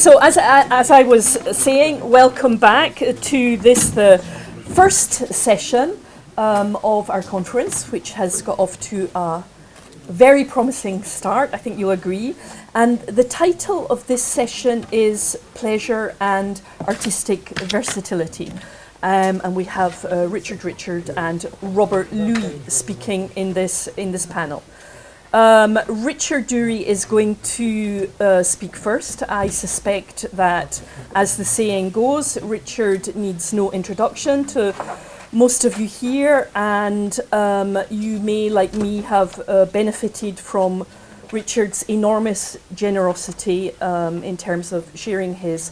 So as, as I was saying, welcome back to this, the first session um, of our conference, which has got off to a very promising start, I think you'll agree. And the title of this session is Pleasure and Artistic Versatility. Um, and we have uh, Richard Richard and Robert Louis speaking in this, in this panel. Um, Richard Dury is going to uh, speak first. I suspect that, as the saying goes, Richard needs no introduction to most of you here, and um, you may, like me, have uh, benefited from Richard's enormous generosity um, in terms of sharing his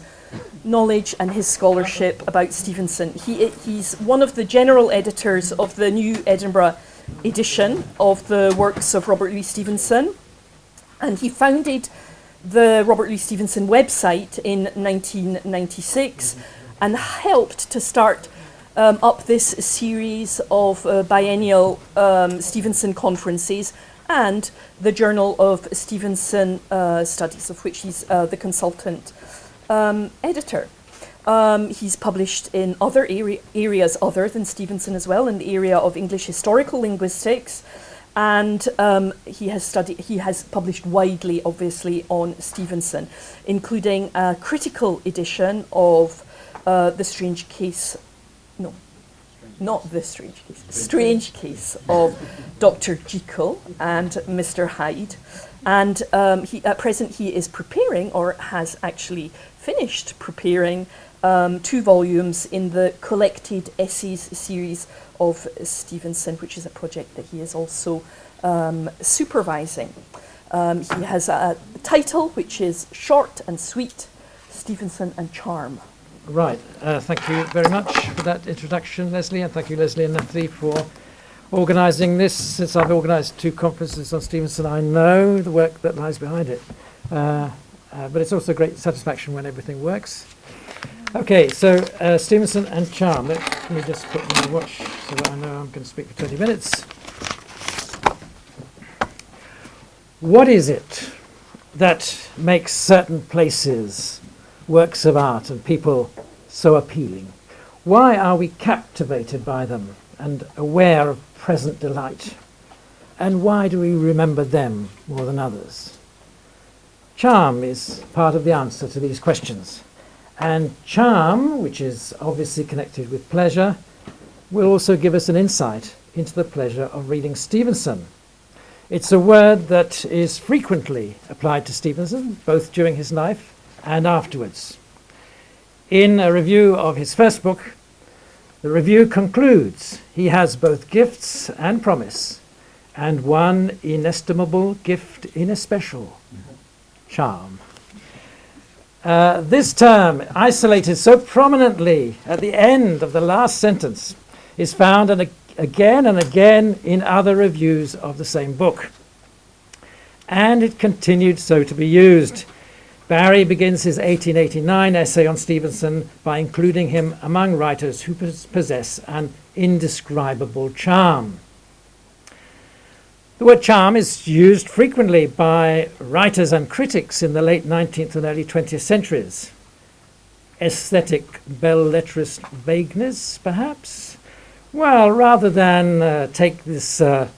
knowledge and his scholarship about Stevenson. He, he's one of the general editors of the New Edinburgh edition of the works of Robert Louis Stevenson. And he founded the Robert Louis Stevenson website in 1996 and helped to start um, up this series of uh, biennial um, Stevenson conferences and the Journal of Stevenson uh, Studies, of which he's uh, the consultant um, editor. Um, he's published in other area, areas other than Stevenson as well, in the area of English historical linguistics, and um, he has studied. He has published widely, obviously, on Stevenson, including a critical edition of uh, the Strange Case. No, not the Strange Case. Strange Case of Dr. Jekyll and Mr. Hyde, and um, he, at present he is preparing, or has actually finished preparing um, two volumes in the collected essays series of Stevenson, which is a project that he is also um, supervising. Um, he has a title which is Short and Sweet, Stevenson and Charm. Right, uh, thank you very much for that introduction, Leslie, and thank you, Leslie and Natalie, for organising this. Since I've organised two conferences on Stevenson, I know the work that lies behind it. Uh, uh, but it's also great satisfaction when everything works. Okay, so uh, Stevenson and Charm. Let me just put my watch so that I know I'm going to speak for 20 minutes. What is it that makes certain places, works of art, and people so appealing? Why are we captivated by them and aware of present delight? And why do we remember them more than others? Charm is part of the answer to these questions. And charm, which is obviously connected with pleasure, will also give us an insight into the pleasure of reading Stevenson. It's a word that is frequently applied to Stevenson, both during his life and afterwards. In a review of his first book, the review concludes he has both gifts and promise, and one inestimable gift in especial, charm. Uh, this term, isolated so prominently at the end of the last sentence, is found and again and again in other reviews of the same book. And it continued so to be used. Barrie begins his 1889 essay on Stevenson by including him among writers who possess an indescribable charm. The word charm is used frequently by writers and critics in the late 19th and early 20th centuries. Aesthetic belles-lettres vagueness, perhaps? Well, rather than uh, take this uh,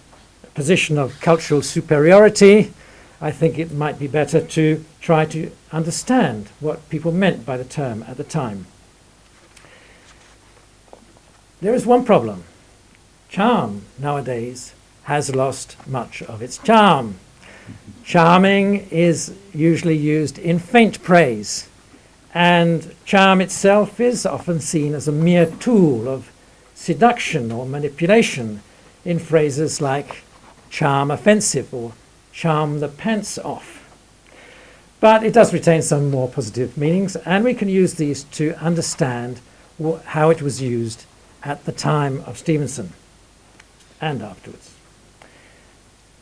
position of cultural superiority, I think it might be better to try to understand what people meant by the term at the time. There is one problem. Charm nowadays has lost much of its charm. Charming is usually used in faint praise, and charm itself is often seen as a mere tool of seduction or manipulation in phrases like charm offensive or charm the pants off. But it does retain some more positive meanings, and we can use these to understand how it was used at the time of Stevenson and afterwards.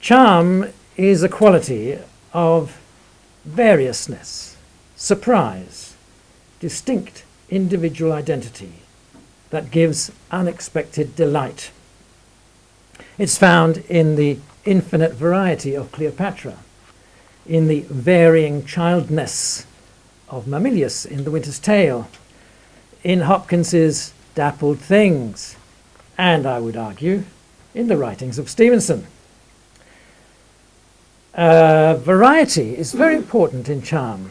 Charm is a quality of variousness, surprise, distinct individual identity that gives unexpected delight. It's found in the infinite variety of Cleopatra, in the varying childness of Mamillius in The Winter's Tale, in Hopkins's Dappled Things, and I would argue in the writings of Stevenson. Uh, variety is very important in charm.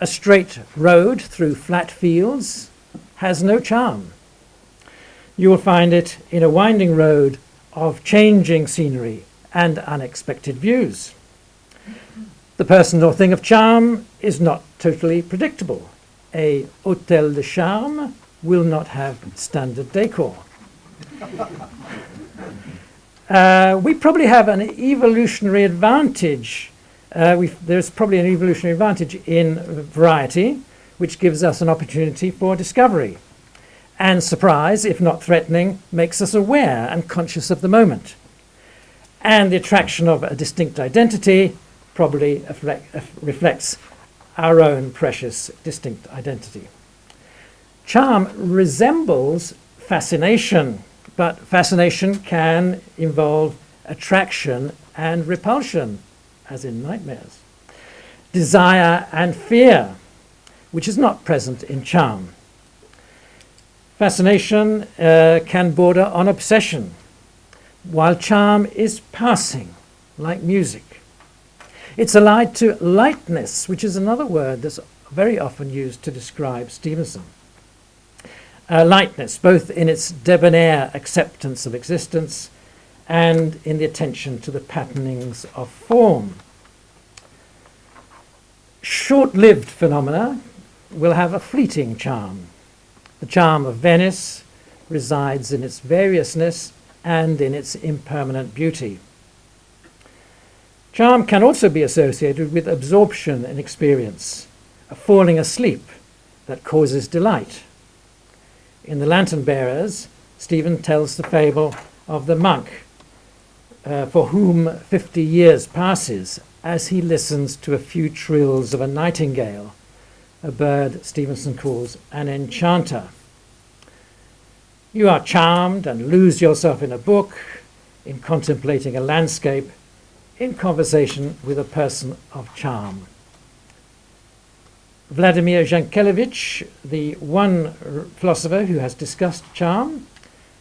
A straight road through flat fields has no charm. You will find it in a winding road of changing scenery and unexpected views. The person or thing of charm is not totally predictable. A hôtel de charme will not have standard decor. Uh, we probably have an evolutionary advantage. Uh, there's probably an evolutionary advantage in variety, which gives us an opportunity for discovery. And surprise, if not threatening, makes us aware and conscious of the moment. And the attraction of a distinct identity probably reflects our own precious distinct identity. Charm resembles fascination but fascination can involve attraction and repulsion, as in nightmares. Desire and fear, which is not present in charm. Fascination uh, can border on obsession, while charm is passing, like music. It's allied to lightness, which is another word that's very often used to describe Stevenson uh, lightness, both in its debonair acceptance of existence and in the attention to the patternings of form. Short lived phenomena will have a fleeting charm. The charm of Venice resides in its variousness and in its impermanent beauty. Charm can also be associated with absorption in experience, a falling asleep that causes delight. In The Lantern Bearers, Stephen tells the fable of the monk uh, for whom 50 years passes as he listens to a few trills of a nightingale, a bird Stevenson calls an enchanter. You are charmed and lose yourself in a book, in contemplating a landscape, in conversation with a person of charm. Vladimir Jankelevich, the one philosopher who has discussed charm,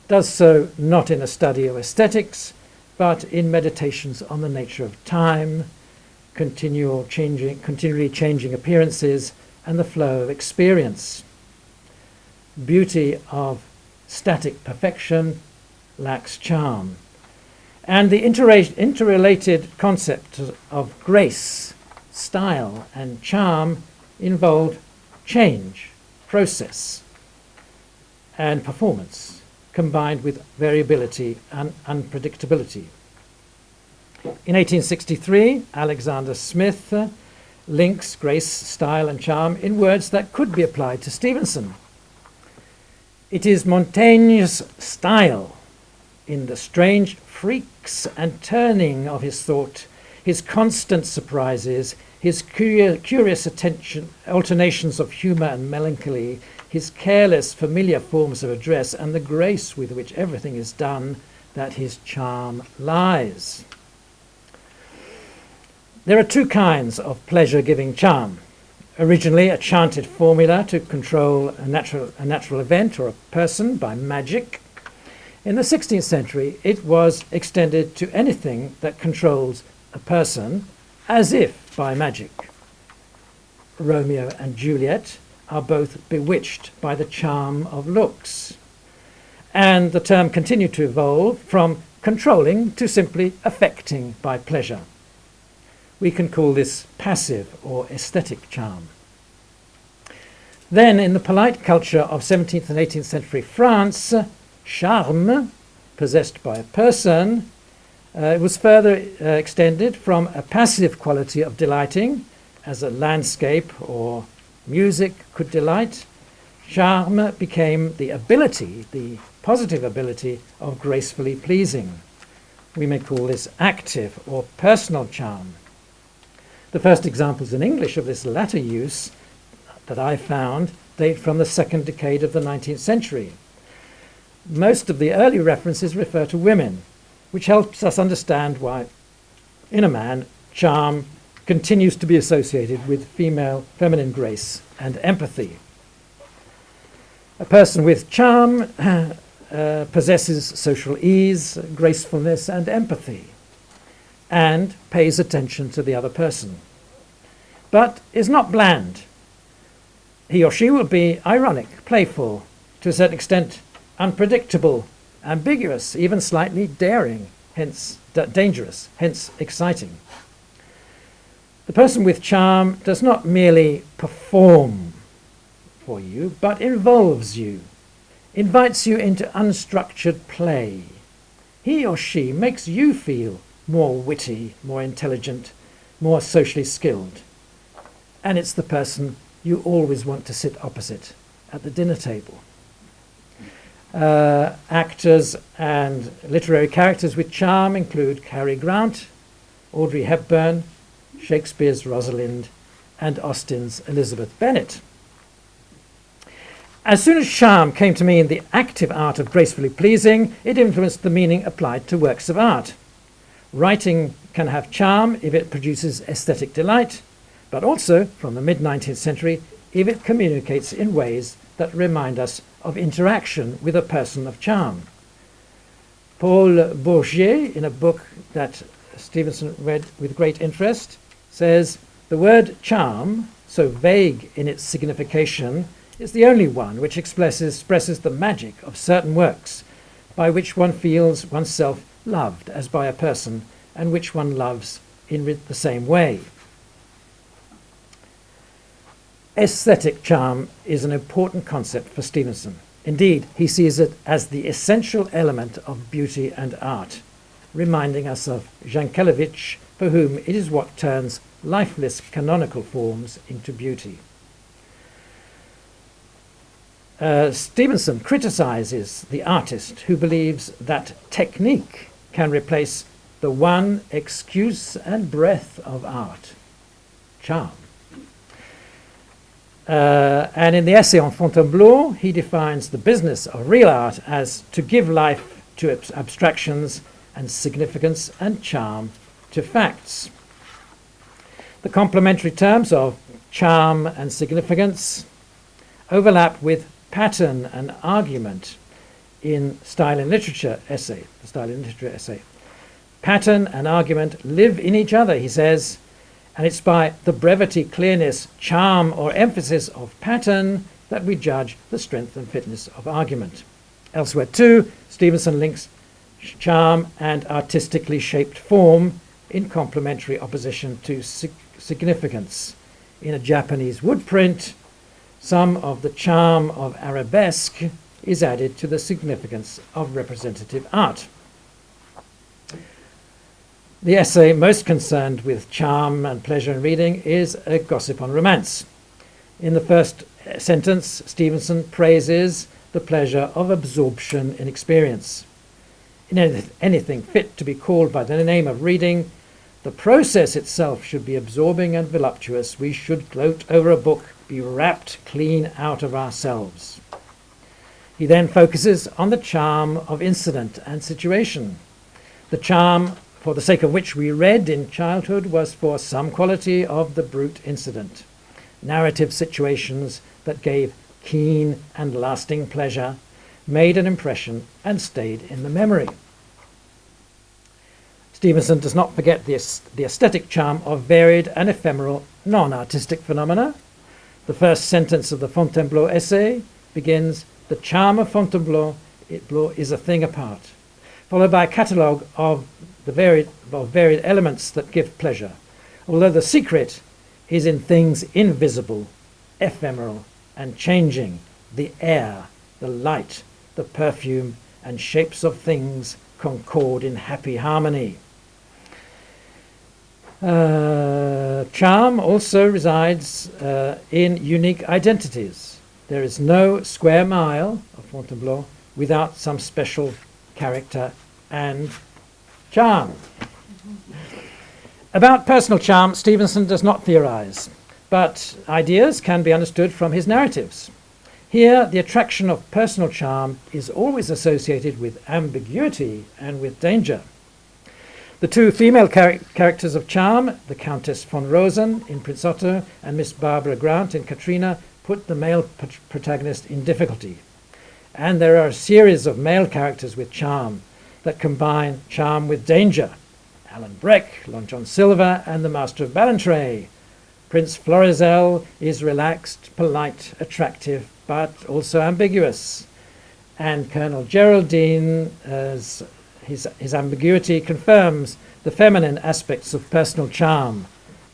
does so not in a study of aesthetics, but in meditations on the nature of time, continual changing, continually changing appearances, and the flow of experience. Beauty of static perfection lacks charm. And the interrelated concept of grace, style, and charm involve change, process, and performance combined with variability and unpredictability. In 1863, Alexander Smith uh, links grace, style, and charm in words that could be applied to Stevenson. It is Montaigne's style in the strange freaks and turning of his thought, his constant surprises, his curious attention, alternations of humour and melancholy, his careless, familiar forms of address, and the grace with which everything is done, that his charm lies. There are two kinds of pleasure giving charm. Originally, a chanted formula to control a natural, a natural event or a person by magic. In the 16th century, it was extended to anything that controls a person as if by magic. Romeo and Juliet are both bewitched by the charm of looks. And the term continued to evolve from controlling to simply affecting by pleasure. We can call this passive or aesthetic charm. Then, in the polite culture of 17th and 18th century France, charme, possessed by a person, uh, it was further uh, extended from a passive quality of delighting, as a landscape or music could delight. Charme became the ability, the positive ability of gracefully pleasing. We may call this active or personal charm. The first examples in English of this latter use that I found date from the second decade of the 19th century. Most of the early references refer to women, which helps us understand why, in a man, charm continues to be associated with female feminine grace and empathy. A person with charm uh, possesses social ease, gracefulness, and empathy, and pays attention to the other person, but is not bland. He or she will be ironic, playful, to a certain extent unpredictable, ambiguous, even slightly daring, hence dangerous, hence exciting. The person with charm does not merely perform for you, but involves you, invites you into unstructured play. He or she makes you feel more witty, more intelligent, more socially skilled. And it's the person you always want to sit opposite at the dinner table. Uh, actors and literary characters with charm include Cary Grant, Audrey Hepburn, Shakespeare's Rosalind, and Austen's Elizabeth Bennet. As soon as charm came to mean the active art of gracefully pleasing, it influenced the meaning applied to works of art. Writing can have charm if it produces aesthetic delight, but also, from the mid 19th century, if it communicates in ways that remind us of interaction with a person of charm. Paul Bourget, in a book that Stevenson read with great interest, says the word charm, so vague in its signification, is the only one which expresses, expresses the magic of certain works, by which one feels oneself loved as by a person, and which one loves in the same way. Aesthetic charm is an important concept for Stevenson. Indeed, he sees it as the essential element of beauty and art, reminding us of Jankelevich, for whom it is what turns lifeless canonical forms into beauty. Uh, Stevenson criticizes the artist who believes that technique can replace the one excuse and breath of art, charm. Uh, and in the essay on Fontainebleau, he defines the business of real art as to give life to abstractions and significance and charm to facts. The complementary terms of charm and significance overlap with pattern and argument in Style and Literature essay, the Style and Literature essay. Pattern and argument live in each other, he says, and it's by the brevity, clearness, charm, or emphasis of pattern that we judge the strength and fitness of argument. Elsewhere, too, Stevenson links charm and artistically shaped form in complementary opposition to sig significance. In a Japanese woodprint, some of the charm of arabesque is added to the significance of representative art. The essay most concerned with charm and pleasure in reading is A Gossip on Romance. In the first sentence, Stevenson praises the pleasure of absorption in experience. In anything fit to be called by the name of reading, the process itself should be absorbing and voluptuous. We should gloat over a book, be wrapped clean out of ourselves. He then focuses on the charm of incident and situation, the charm for the sake of which we read in childhood was for some quality of the brute incident, narrative situations that gave keen and lasting pleasure, made an impression, and stayed in the memory. Stevenson does not forget the, the aesthetic charm of varied and ephemeral non-artistic phenomena. The first sentence of the Fontainebleau essay begins, the charm of Fontainebleau is a thing apart, followed by a catalogue of the varied, of varied elements that give pleasure, although the secret is in things invisible, ephemeral, and changing the air, the light, the perfume, and shapes of things concord in happy harmony. Uh, charm also resides uh, in unique identities. There is no square mile of Fontainebleau without some special character and Charm. About personal charm, Stevenson does not theorize, but ideas can be understood from his narratives. Here, the attraction of personal charm is always associated with ambiguity and with danger. The two female char- characters of charm, the Countess von Rosen in Prince Otto and Miss Barbara Grant in Catriona, put the male protagonist in difficulty. And there are a series of male characters with charm that combine charm with danger. Alan Breck, Long John Silver, and the Master of Ballantrae. Prince Florizel is relaxed, polite, attractive, but also ambiguous. And Colonel Geraldine, as his, his ambiguity confirms the feminine aspects of personal charm.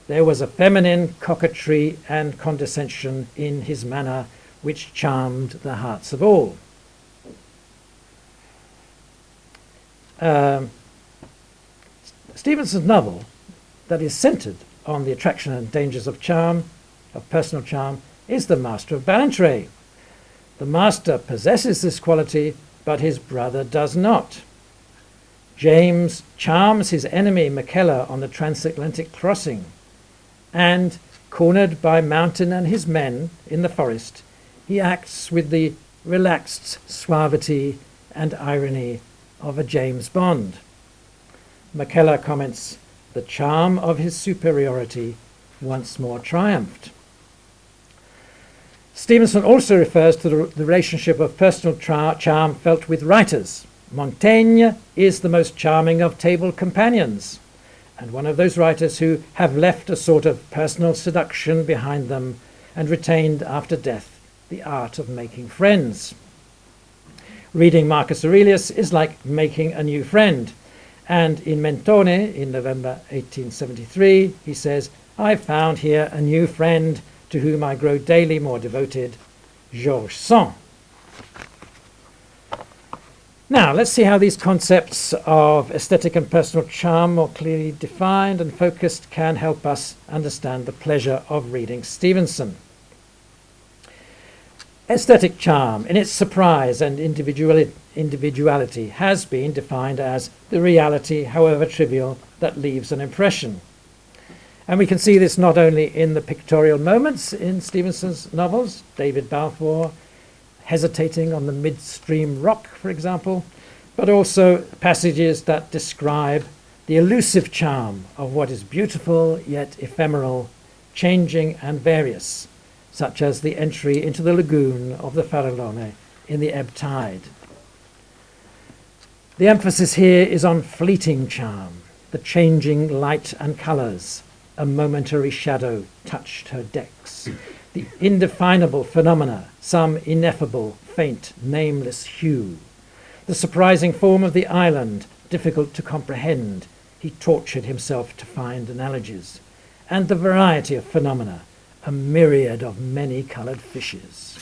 There was a feminine coquetry and condescension in his manner which charmed the hearts of all. Um, Stevenson's novel, that is centered on the attraction and dangers of charm, of personal charm, is The Master of Ballantrae. The master possesses this quality, but his brother does not. James charms his enemy Mackellar on the transatlantic crossing, and, cornered by Mountain and his men in the forest, he acts with the relaxed suavity and irony of a James Bond. Mackellar comments, the charm of his superiority once more triumphed. Stevenson also refers to the, the relationship of personal charm felt with writers. Montaigne is the most charming of table companions, and one of those writers who have left a sort of personal seduction behind them and retained after death the art of making friends. Reading Marcus Aurelius is like making a new friend. And in Mentone, in November 1873, he says, I found here a new friend to whom I grow daily more devoted, Georges Sand. Now, let's see how these concepts of aesthetic and personal charm, more clearly defined and focused, can help us understand the pleasure of reading Stevenson. Aesthetic charm, in its surprise and individuali- individuality, has been defined as the reality, however trivial, that leaves an impression. And we can see this not only in the pictorial moments in Stevenson's novels, David Balfour hesitating on the midstream rock, for example, but also passages that describe the elusive charm of what is beautiful yet ephemeral, changing and various, such as the entry into the lagoon of the Farallone in the ebb tide. The emphasis here is on fleeting charm, the changing light and colours. A momentary shadow touched her decks. The indefinable phenomena, some ineffable, faint, nameless hue. The surprising form of the island, difficult to comprehend. He tortured himself to find analogies. And the variety of phenomena, a myriad of many coloured fishes.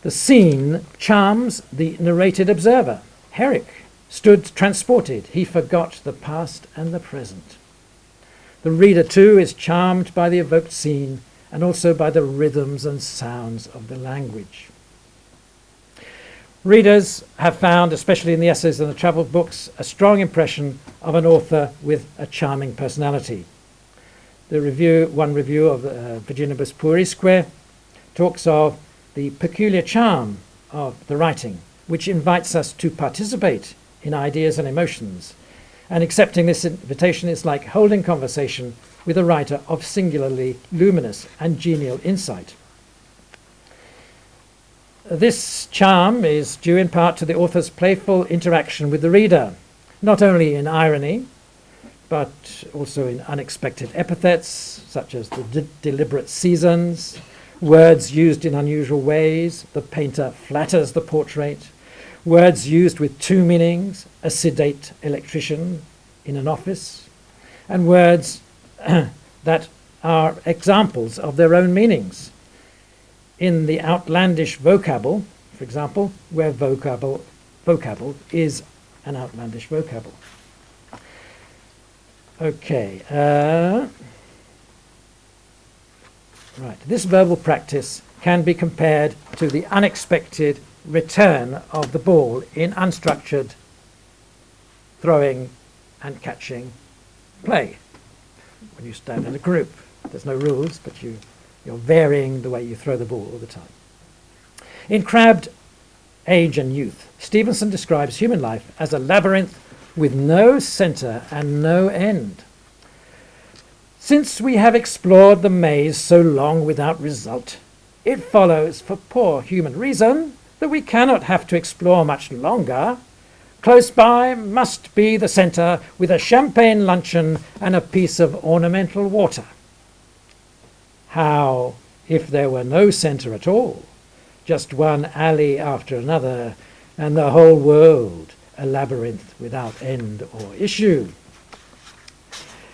The scene charms the narrated observer. Herrick stood transported. He forgot the past and the present. The reader, too, is charmed by the evoked scene and also by the rhythms and sounds of the language. Readers have found, especially in the essays and the travel books, a strong impression of an author with a charming personality. The review, one review of uh, Virginibus Puerisque talks of the peculiar charm of the writing, which invites us to participate in ideas and emotions. And accepting this invitation is like holding conversation with a writer of singularly luminous and genial insight. This charm is due in part to the author's playful interaction with the reader, not only in irony, but also in unexpected epithets, such as the de- deliberate seasons, words used in unusual ways, the painter flatters the portrait, words used with two meanings, a sedate electrician in an office, and words that are examples of their own meanings. In the outlandish vocable, for example, where vocable, vocable is an outlandish vocable. Okay. Uh, right. This verbal practice can be compared to the unexpected return of the ball in unstructured throwing and catching play when you stand in a group. There's no rules, but you, you're varying the way you throw the ball all the time. In Crabbed Age and Youth, Stevenson describes human life as a labyrinth with no centre and no end. Since we have explored the maze so long without result, it follows for poor human reason that we cannot have to explore much longer. Close by must be the centre with a champagne luncheon and a piece of ornamental water. How if there were no centre at all, just one alley after another, and the whole world a labyrinth without end or issue?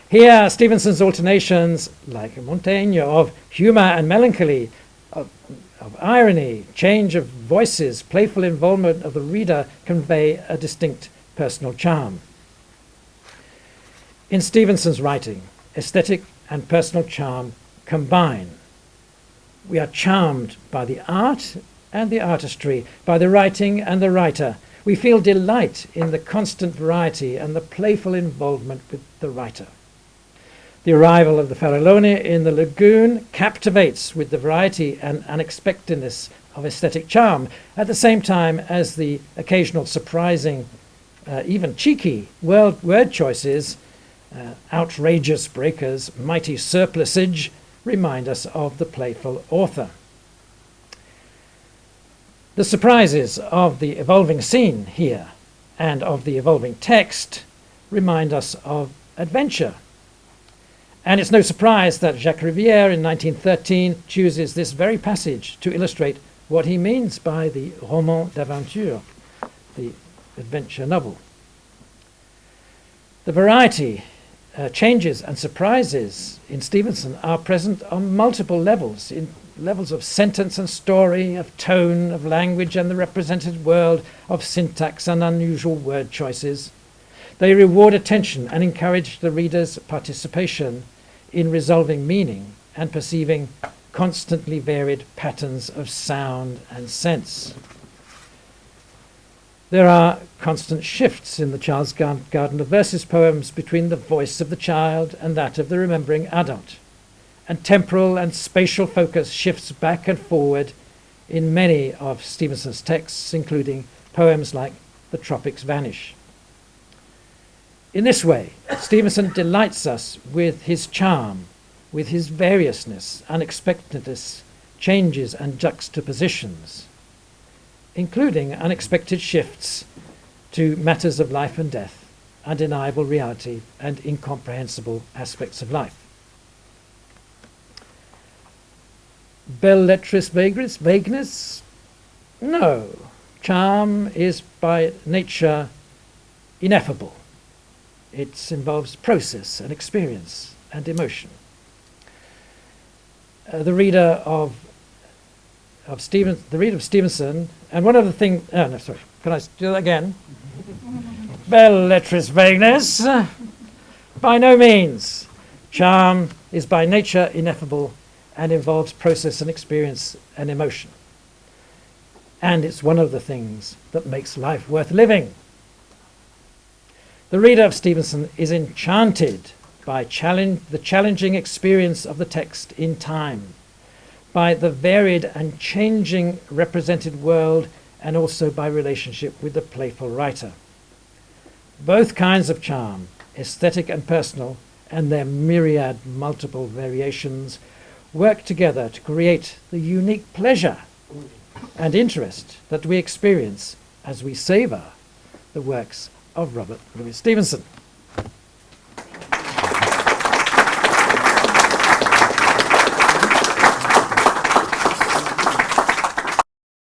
Here, Stevenson's alternations, like Montaigne, of humour and melancholy, of, of irony, change of voices, playful involvement of the reader convey a distinct personal charm. In Stevenson's writing, aesthetic and personal charm combine. We are charmed by the art and the artistry, by the writing and the writer. We feel delight in the constant variety and the playful involvement with the writer. The arrival of the Farallone in the lagoon captivates with the variety and unexpectedness of aesthetic charm, at the same time as the occasional surprising, uh, even cheeky word, word choices, uh, outrageous breakers, mighty surplusage, remind us of the playful author. The surprises of the evolving scene here and of the evolving text remind us of adventure and it's no surprise that Jacques Rivière in 1913 chooses this very passage to illustrate what he means by the roman d'aventure, the adventure novel. The variety, uh, changes, and surprises in Stevenson are present on multiple levels, in levels of sentence and story, of tone, of language and the represented world, of syntax and unusual word choices. They reward attention and encourage the reader's participation in resolving meaning and perceiving constantly varied patterns of sound and sense. There are constant shifts in the Child's Garden of Verses poems between the voice of the child and that of the remembering adult, and temporal and spatial focus shifts back and forward in many of Stevenson's texts, including poems like The Tropics Vanish. In this way, Stevenson delights us with his charm, with his variousness, unexpectedness, changes and juxtapositions, including unexpected shifts to matters of life and death, undeniable reality, and incomprehensible aspects of life. Belles lettres vagueness? vagueness? No. Charm is by nature ineffable. It involves process and experience and emotion. Uh, the reader of of Steven, the reader of Stevenson, and one other thing. Oh no, sorry. Can I do that again? Belles lettres vagueness. By no means. Charm is by nature ineffable and involves process and experience and emotion. And it's one of the things that makes life worth living. The reader of Stevenson is enchanted by challenge, the challenging experience of the text in time, by the varied and changing represented world, and also by relationship with the playful writer. Both kinds of charm, aesthetic and personal, and their myriad multiple variations, work together to create the unique pleasure and interest that we experience as we savour the works of Robert Louis Stevenson.